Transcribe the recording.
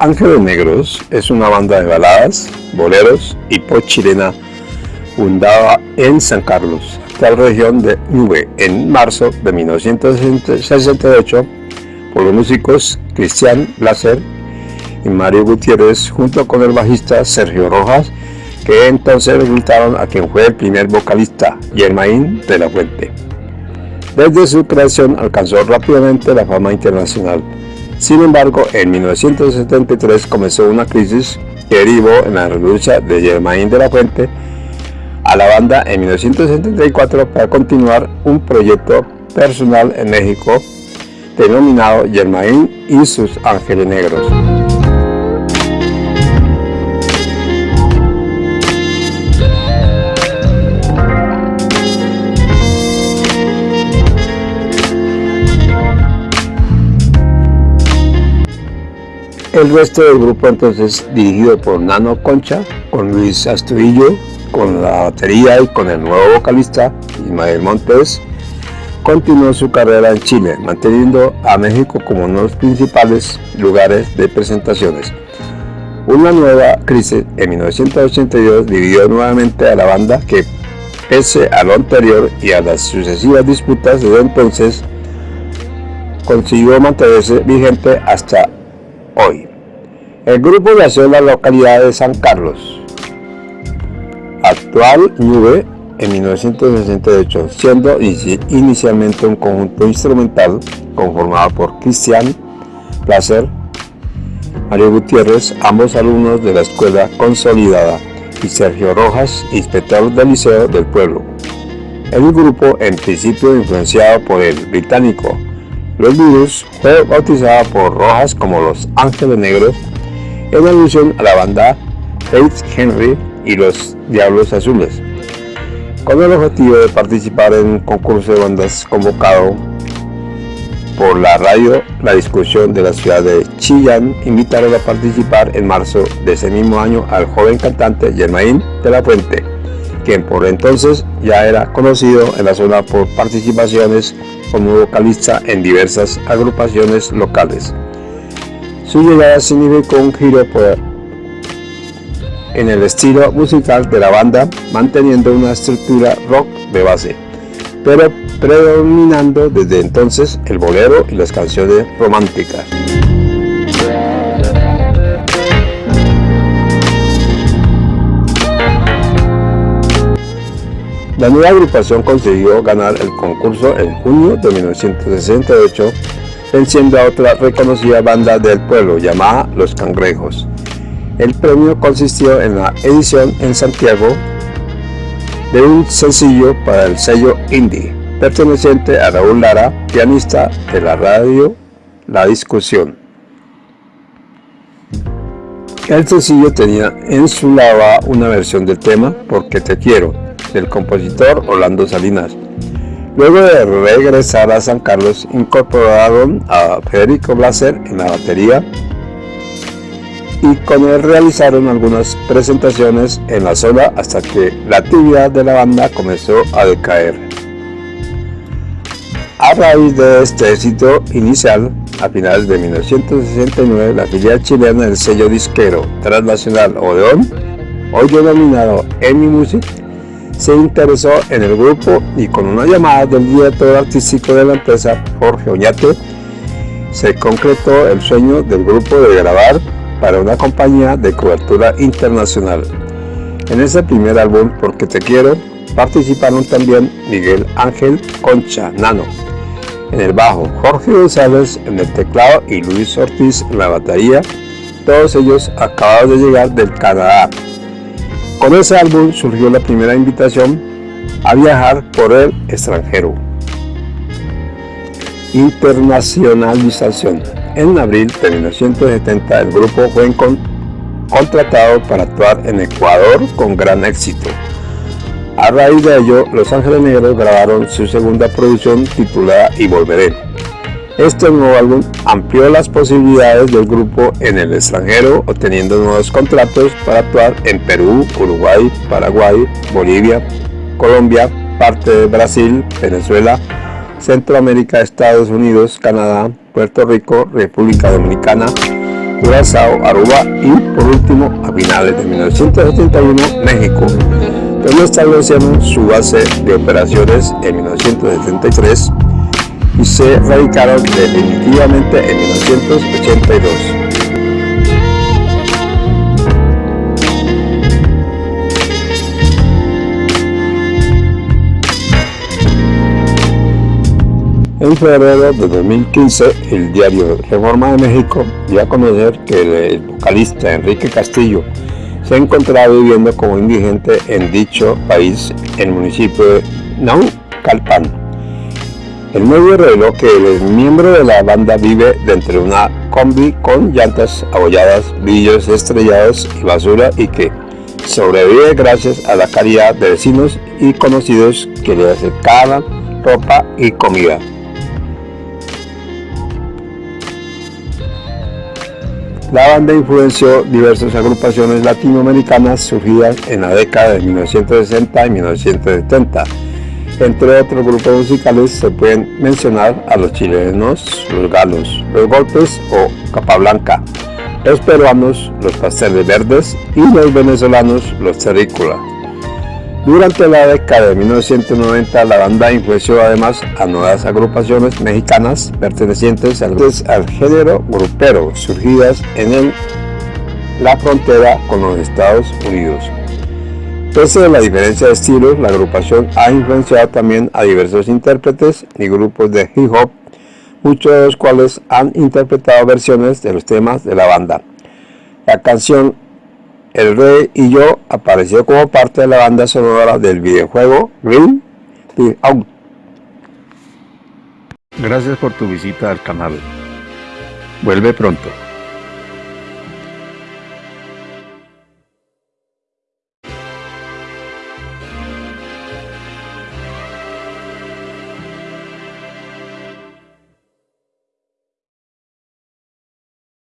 Ángeles Negros es una banda de baladas, boleros y pop chilena fundada en San Carlos, actual región de Nube, en marzo de 1968 por los músicos Cristian Blaser y Mario Gutiérrez junto con el bajista Sergio Rojas que entonces resultaron a quien fue el primer vocalista, Germain de la Fuente. Desde su creación alcanzó rápidamente la fama internacional sin embargo, en 1973 comenzó una crisis que derivó en la renuncia de Germain de la Fuente a la banda en 1974 para continuar un proyecto personal en México denominado Germain y sus Ángeles Negros. El resto del grupo entonces dirigido por Nano Concha, con Luis Astudillo, con la batería y con el nuevo vocalista Ismael Montes, continuó su carrera en Chile, manteniendo a México como uno de los principales lugares de presentaciones. Una nueva crisis en 1982 dividió nuevamente a la banda que, pese a lo anterior y a las sucesivas disputas desde entonces, consiguió mantenerse vigente hasta hoy. El grupo nació en la localidad de San Carlos, actual Nube, en 1968, siendo inicialmente un conjunto instrumental conformado por Cristian Placer, Mario Gutiérrez, ambos alumnos de la escuela consolidada, y Sergio Rojas, inspector del Liceo del Pueblo. El grupo, en principio influenciado por el británico los Virus fue bautizada por Rojas como Los Ángeles Negros en alusión a la banda Faith Henry y los Diablos Azules, con el objetivo de participar en un concurso de bandas convocado por la radio La Discusión de la ciudad de Chillán, invitaron a participar en marzo de ese mismo año al joven cantante Germain de la Fuente, quien por entonces ya era conocido en la zona por participaciones como vocalista en diversas agrupaciones locales. Su llegada significó un giro en el estilo musical de la banda, manteniendo una estructura rock de base, pero predominando desde entonces el bolero y las canciones románticas. La nueva agrupación consiguió ganar el concurso en junio de 1968, venciendo a otra reconocida banda del pueblo llamada Los Cangrejos. El premio consistió en la edición en Santiago de un sencillo para el sello indie, perteneciente a Raúl Lara, pianista de la radio La Discusión. El sencillo tenía en su lava una versión del tema Porque te quiero, del compositor Orlando Salinas. Luego de regresar a San Carlos, incorporaron a Federico Blaser en la batería y con él realizaron algunas presentaciones en la zona hasta que la actividad de la banda comenzó a decaer. A raíz de este éxito inicial, a finales de 1969, la filial chilena del sello disquero transnacional Odeon, hoy denominado EMI Music, se interesó en el grupo y con una llamada del director artístico de la empresa, Jorge Oñate, se concretó el sueño del grupo de grabar para una compañía de cobertura internacional. En ese primer álbum, Porque te quiero, participaron también Miguel Ángel Concha Nano. En el bajo, Jorge González en el teclado y Luis Ortiz en la batería, todos ellos acabados de llegar del Canadá con ese álbum surgió la primera invitación a viajar por el extranjero. Internacionalización. En abril de 1970 el grupo fue contratado para actuar en Ecuador con gran éxito. A raíz de ello, Los Ángeles Negros grabaron su segunda producción titulada Y Volveré este nuevo álbum amplió las posibilidades del grupo en el extranjero, obteniendo nuevos contratos para actuar en Perú, Uruguay, Paraguay, Bolivia, Colombia, parte de Brasil, Venezuela, Centroamérica, Estados Unidos, Canadá, Puerto Rico, República Dominicana, Curazao, Aruba y por último a finales de 1971 México, donde establecieron su base de operaciones en 1973 y se radicaron definitivamente en 1982. En febrero de 2015, el diario Reforma de México dio a conocer que el vocalista Enrique Castillo se encontraba viviendo como indigente en dicho país, en el municipio de Naucalpan. El medio reveló que el miembro de la banda vive dentro de una combi con llantas abolladas, brillos estrellados y basura y que sobrevive gracias a la caridad de vecinos y conocidos que le acercaban ropa y comida. La banda influenció diversas agrupaciones latinoamericanas surgidas en la década de 1960 y 1970 entre otros grupos musicales se pueden mencionar a los chilenos, los galos, los golpes o Capablanca, los peruanos, los pasteles verdes y los venezolanos, los terrícola. Durante la década de 1990 la banda influenció además a nuevas agrupaciones mexicanas pertenecientes al, al género grupero surgidas en la frontera con los Estados Unidos. Pese a la diferencia de estilos, la agrupación ha influenciado también a diversos intérpretes y grupos de hip hop, muchos de los cuales han interpretado versiones de los temas de la banda. La canción El Rey y Yo apareció como parte de la banda sonora del videojuego Ring Out. Gracias por tu visita al canal. Vuelve pronto.